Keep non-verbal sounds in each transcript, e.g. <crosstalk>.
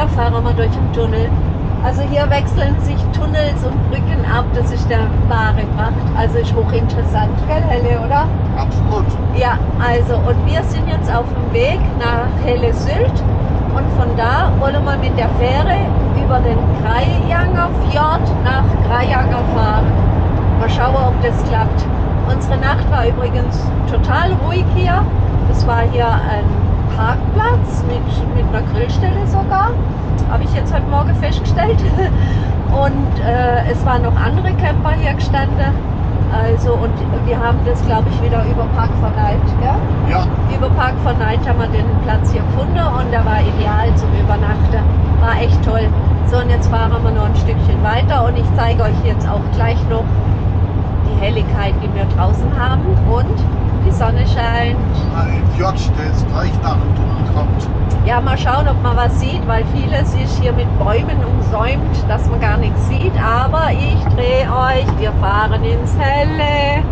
weiter fahren wir durch den Tunnel. Also hier wechseln sich Tunnels und Brücken ab, das ist der wahre Pracht. Also ist hochinteressant, gell Helle, oder? Absolut. Ja, also und wir sind jetzt auf dem Weg nach Helle Sylt und von da wollen wir mit der Fähre über den Krajanger Fjord nach Krajanger fahren. Mal schauen, ob das klappt. Unsere Nacht war übrigens total ruhig hier. Es war hier ein Parkplatz mit, mit einer Grillstelle sogar. Habe ich jetzt heute Morgen festgestellt. <laughs> Und äh, es waren noch andere Camper hier gestanden. Also, und wir haben das, glaube ich, wieder über Park for Night, ja? Ja, Über Park for Night haben wir den Platz hier gefunden und der war ideal zum Übernachten. War echt toll. So, und jetzt fahren wir noch ein Stückchen weiter und ich zeige euch jetzt auch gleich noch die Helligkeit, die wir draußen haben und die Sonne scheint. ein Fjord, der jetzt gleich nach dem Tunnel kommt. Ja, mal schauen, ob man was sieht, weil vieles ist hier mit Bäumen umsäumt, dass man gar nichts sieht. Aber ich drehe euch, wir fahren ins Helle.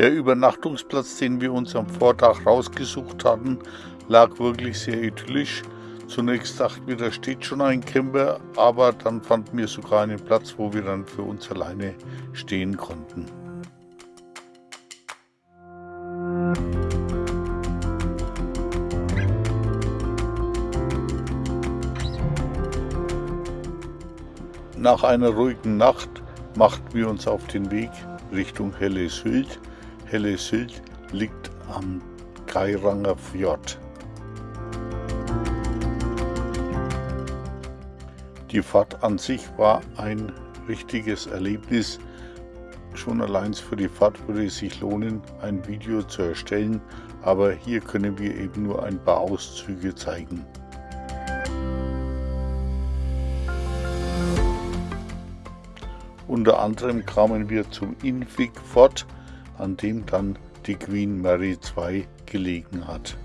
Der Übernachtungsplatz, den wir uns am Vortag rausgesucht hatten, lag wirklich sehr idyllisch. Zunächst dachten wir, da steht schon ein Camper, aber dann fanden wir sogar einen Platz, wo wir dann für uns alleine stehen konnten. Nach einer ruhigen Nacht machten wir uns auf den Weg Richtung Helle Sylt. Helle Sylt liegt am Geiranger Fjord. Die Fahrt an sich war ein richtiges Erlebnis. Schon allein für die Fahrt würde es sich lohnen, ein Video zu erstellen, aber hier können wir eben nur ein paar Auszüge zeigen. Unter anderem kamen wir zum Infig Fort, an dem dann die Queen Mary II gelegen hat.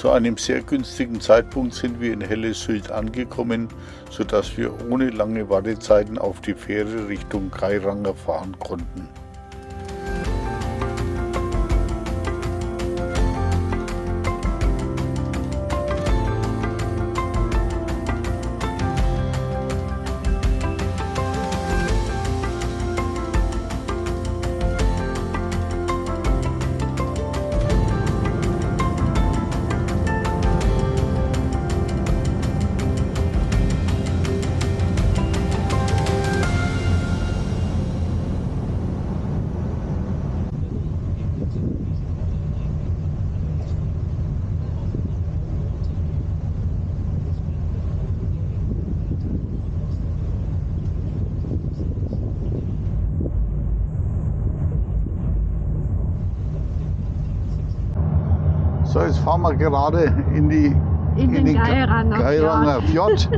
Zu einem sehr günstigen Zeitpunkt sind wir in Helle Sylt angekommen, sodass wir ohne lange Wartezeiten auf die Fähre Richtung Geiranger fahren konnten. Jetzt fahren wir gerade in die In den Geiranger Geiranger Fjord.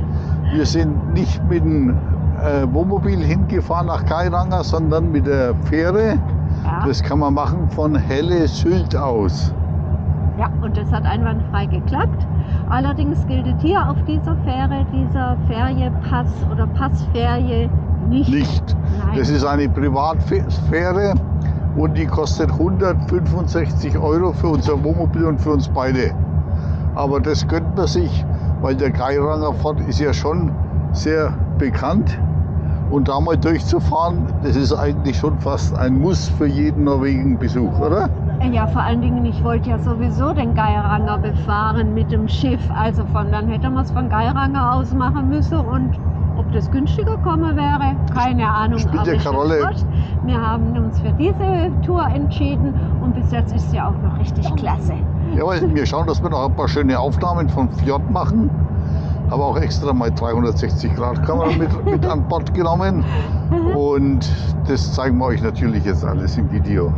Wir sind nicht mit dem äh, Wohnmobil hingefahren nach Geiranger, sondern mit der Fähre. Ja. Das kann man machen von Helle Sylt aus. Ja, und das hat einwandfrei geklappt. Allerdings gilt hier auf dieser Fähre dieser Ferienpass oder Passferie nicht. Nicht. Nein. Das ist eine Privatfähre und die kostet 165 Euro für unser Wohnmobil und für uns beide. Aber das gönnt man sich, weil der Geiranger Fort ist ja schon sehr bekannt. Und da mal durchzufahren, das ist eigentlich schon fast ein Muss für jeden Norwegen-Besuch, oder? Ja, vor allen Dingen, ich wollte ja sowieso den Geiranger befahren mit dem Schiff. Also von dann hätte man es von Geiranger aus machen müssen und ob das günstiger kommen wäre, keine Ahnung. Spielt ja keine Rolle. Wir haben uns für diese Tour entschieden und bis jetzt ist sie auch noch richtig klasse. Ja, weil wir schauen, dass wir noch ein paar schöne Aufnahmen vom Fjord machen. Habe auch extra mal 360 Grad Kamera mit, <laughs> mit an Bord genommen. Und das zeigen wir euch natürlich jetzt alles im Video.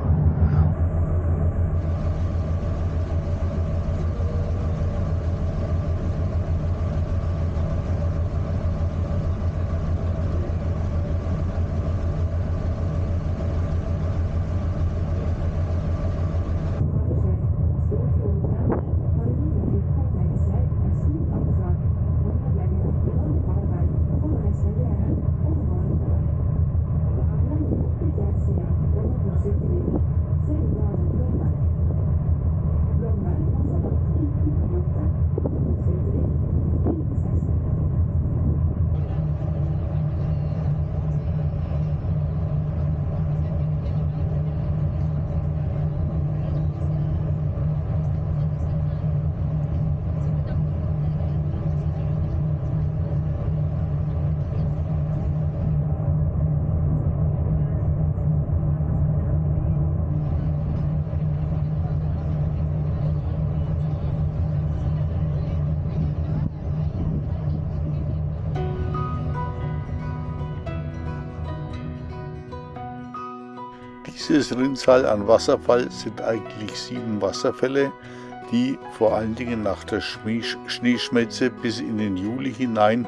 Dieses Rinnsal an Wasserfall sind eigentlich sieben Wasserfälle, die vor allen Dingen nach der Schneeschmelze bis in den Juli hinein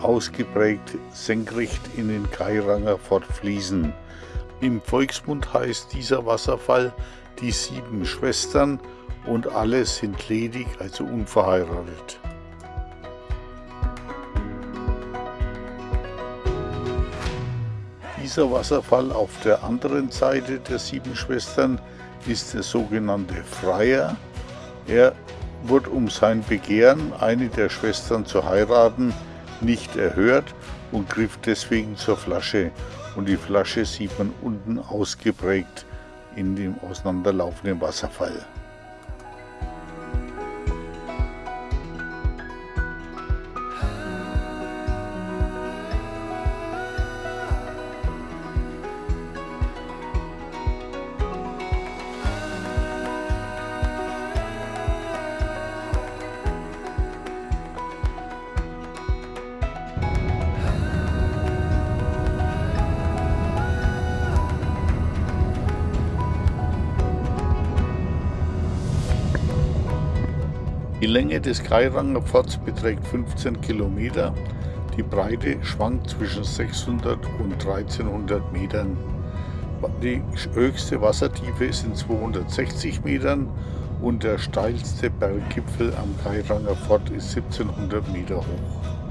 ausgeprägt senkrecht in den Kairanger fortfließen. Im Volksmund heißt dieser Wasserfall die sieben Schwestern und alle sind ledig, also unverheiratet. Dieser Wasserfall auf der anderen Seite der sieben Schwestern ist der sogenannte Freier. Er wurde um sein Begehren, eine der Schwestern zu heiraten, nicht erhört und griff deswegen zur Flasche. Und die Flasche sieht man unten ausgeprägt in dem auseinanderlaufenden Wasserfall. Länge des Geiranger Pforts beträgt 15 Kilometer. Die Breite schwankt zwischen 600 und 1300 Metern. Die höchste Wassertiefe sind 260 Metern und der steilste Berggipfel am Geiranger Fort ist 1700 Meter hoch.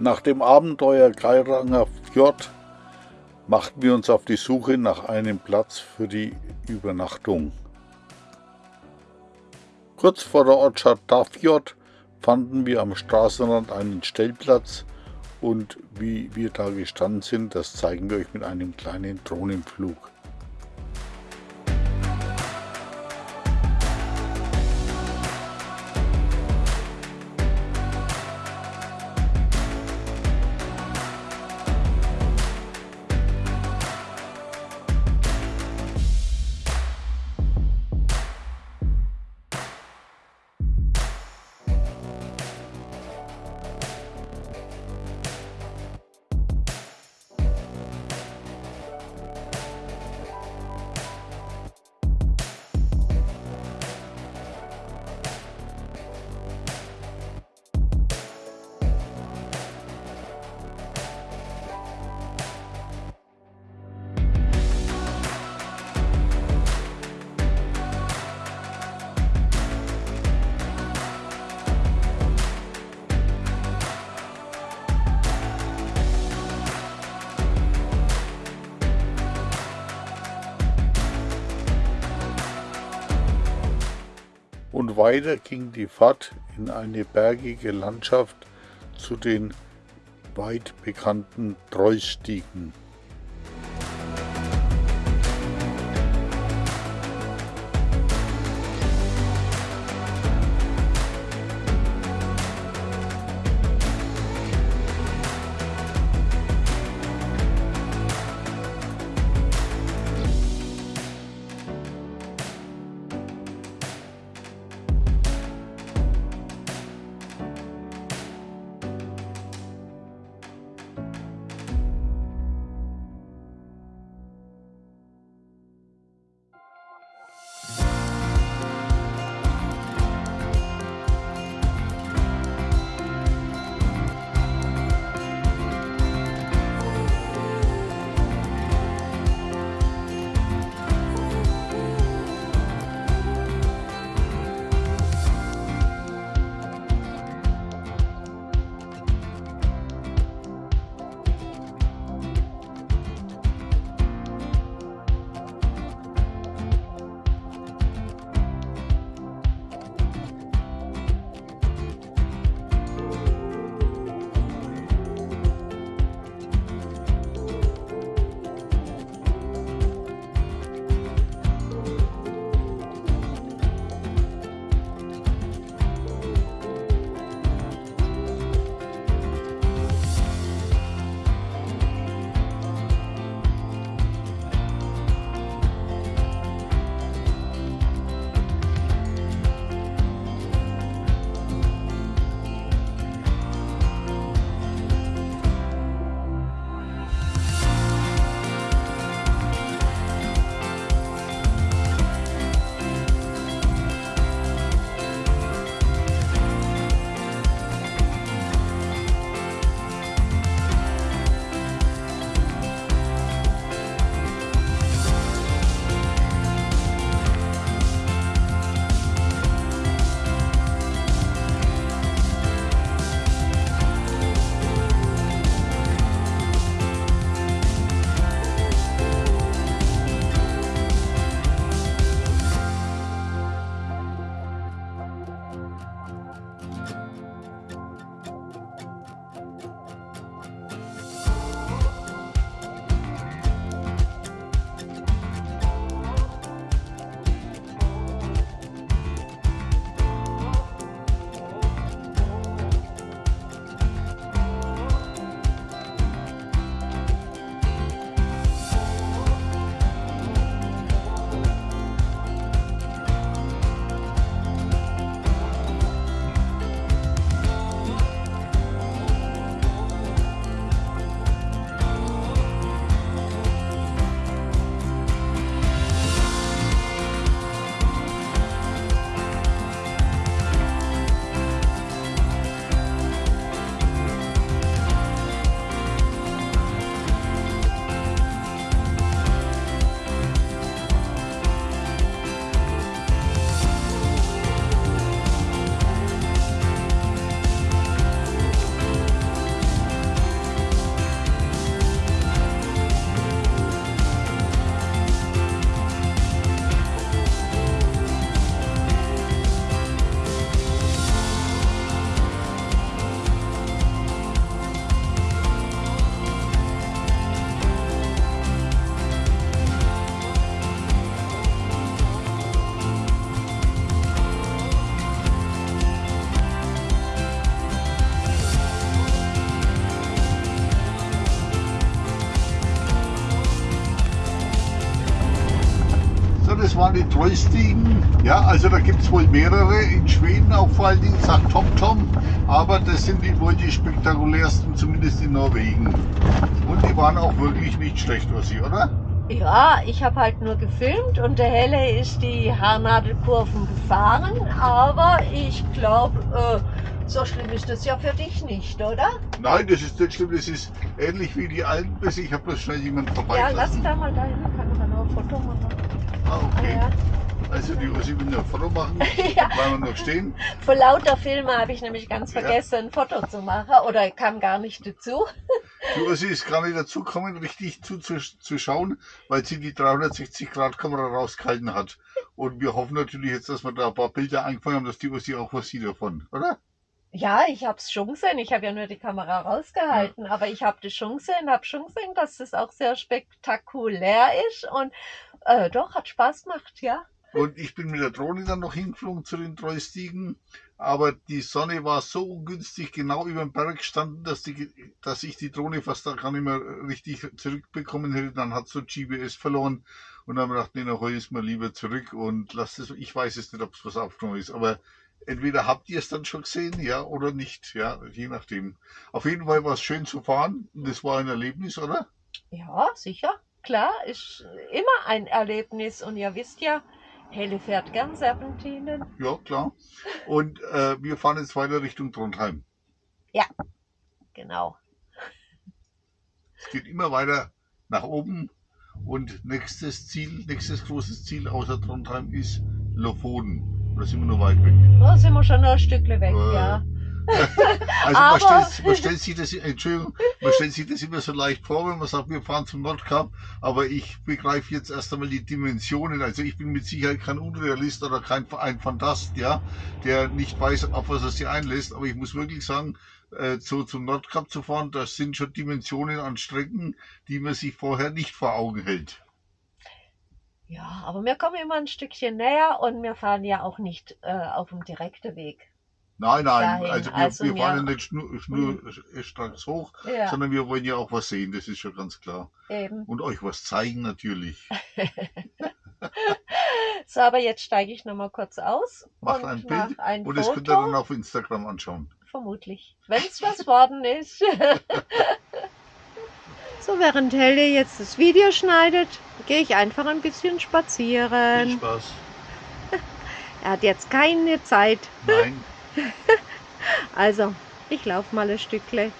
Nach dem Abenteuer Geiranger Fjord machten wir uns auf die Suche nach einem Platz für die Übernachtung. Kurz vor der Ortschaft Dafjord fanden wir am Straßenrand einen Stellplatz und wie wir da gestanden sind, das zeigen wir euch mit einem kleinen Drohnenflug. Weiter ging die Fahrt in eine bergige Landschaft zu den weit bekannten Treusstiegen. Das Trollstigen. Ja, also da gibt es wohl mehrere. In Schweden auch vor allen Dingen, sagt Tom Tom. Aber das sind die wohl die spektakulärsten, zumindest in Norwegen. Und die waren auch wirklich nicht schlecht, was sie, oder? Ja, ich habe halt nur gefilmt und der Helle ist die Haarnadelkurven gefahren. Aber ich glaube, äh, so schlimm ist das ja für dich nicht, oder? Nein, das ist nicht schlimm. Das ist ähnlich wie die Alpenpässe. Ich habe bloß schnell jemand vorbei. Ja, lass da mal dahin, kann man noch ein Foto machen. Ah, okay. Ja. Also die will noch ein Foto machen. <laughs> Ja. Bleiben wir noch stehen. Vor lauter Filme habe ich nämlich ganz Ja. vergessen, ein Foto zu machen oder kam gar nicht dazu. Die Ursi ist gar nicht dazu gekommen, richtig zuzuschauen, weil sie die 360-Grad-Kamera rausgehalten hat. Und wir hoffen natürlich jetzt, dass wir da ein paar Bilder eingefangen haben, dass die Ursi auch was sieht davon, oder? Ja, ich habe es schon gesehen. Ich habe ja nur die Kamera rausgehalten, aber ich habe das schon gesehen, habe schon gesehen, dass das auch sehr spektakulär ist und äh, doch, hat Spaß gemacht, ja. Und ich bin mit der Drohne dann noch hingeflogen zu den Trollstiegen. Aber die Sonne war so ungünstig genau über dem Berg gestanden, dass, die, dass ich die Drohne fast da gar nicht mehr richtig zurückbekommen hätte. Dann hat so GPS verloren. Und dann haben wir gedacht, nee, dann hol ich es mal lieber zurück und lass es. Ich weiß es nicht, ob es was aufgenommen ist. Aber entweder habt ihr es dann schon gesehen, ja, oder nicht. Ja, je nachdem. Auf jeden Fall war es schön zu fahren. Das war ein Erlebnis, oder? Ja, sicher. Klar, ist immer ein Erlebnis und ihr wisst ja, Helle fährt gern Serpentinen. Ja, klar. Und äh, wir fahren jetzt weiter Richtung Trondheim. Genau. Es geht immer weiter nach oben und nächstes Ziel, nächstes großes Ziel außer Trondheim ist Lofoten. Da sind wir noch weit weg. Da sind wir schon noch ein Stückle weg, Äh, ja. <laughs> Also man stellt, man stellt sich das, Entschuldigung, man stellt sich das immer so leicht vor, wenn man sagt, wir fahren zum Nordkap, aber ich begreife jetzt erst einmal die Dimensionen. Also ich bin mit Sicherheit kein Unrealist oder kein ein Fantast, ja, der nicht weiß, auf was er sich einlässt, aber ich muss wirklich sagen, äh, so zum Nordkap zu fahren, das sind schon Dimensionen an Strecken, die man sich vorher nicht vor Augen hält. Ja, aber wir kommen immer ein Stückchen näher und wir fahren ja auch nicht äh, auf dem direkten Weg. Nein, nein, Dahin, also wir, also wir fahren ja nicht schnur, schnur, stracks hoch, Ja, sondern wir wollen ja auch was sehen, das ist schon ganz klar. eben. Und euch was zeigen natürlich. <laughs> So, aber jetzt steige ich nochmal kurz aus Macht ein Bild ein Und das Foto. könnt ihr dann auf Instagram anschauen. Vermutlich. Wenn es was worden ist. <laughs> so, während Helle jetzt das Video schneidet, gehe ich einfach ein bisschen Viel spazieren. Spaß. <laughs> Er hat jetzt keine Zeit. Nein, <laughs> Also, ich laufe mal ein Stückle.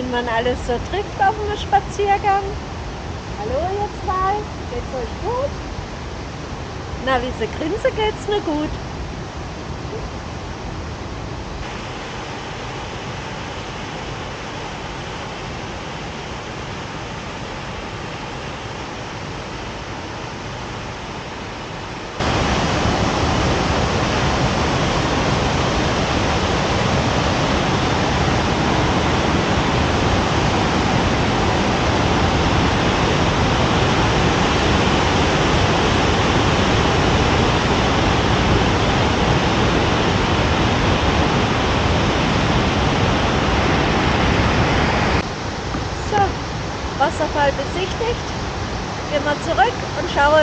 Wen man alles so trifft auf einem Spaziergang. Hallo ihr zwei, geht's euch gut? Na, wie sie grinsen, geht's mir gut. So, Wasserfall besichtigt. Gehen wir zurück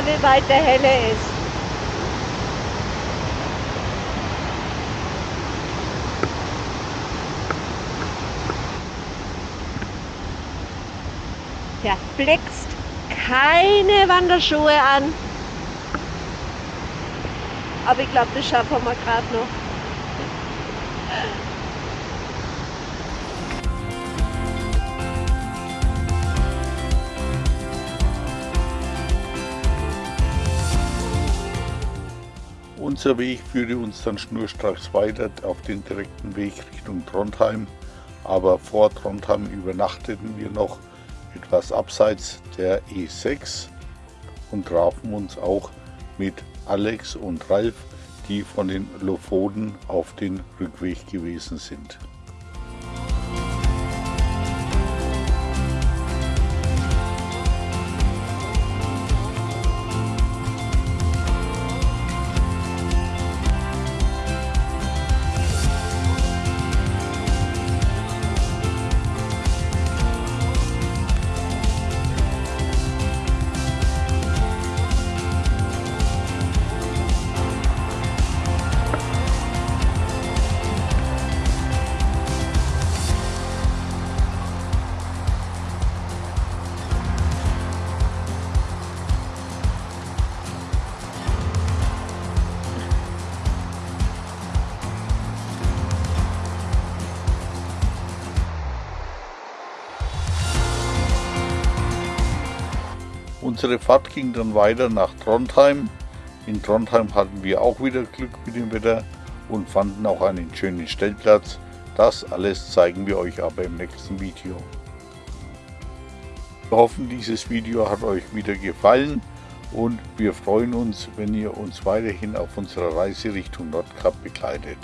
und schauen, wie weit der helle ist. Verflixt keine Wanderschuhe an. Aber ich glaube, das schaffen wir gerade noch. Unser Weg führte uns dann schnurstracks weiter auf den direkten Weg Richtung Trondheim. aber vor Trondheim übernachteten wir noch etwas abseits der E6 und trafen uns auch mit Alex und Ralf, die von den Lofoten auf den Rückweg gewesen sind. Unsere Fahrt ging dann weiter nach Trondheim. In Trondheim hatten wir auch wieder Glück mit dem Wetter und fanden auch einen schönen Stellplatz. Das alles zeigen wir euch aber im nächsten Video. Wir hoffen, dieses Video hat euch wieder gefallen und wir freuen uns, wenn ihr uns weiterhin auf unserer Reise Richtung Nordkap begleitet.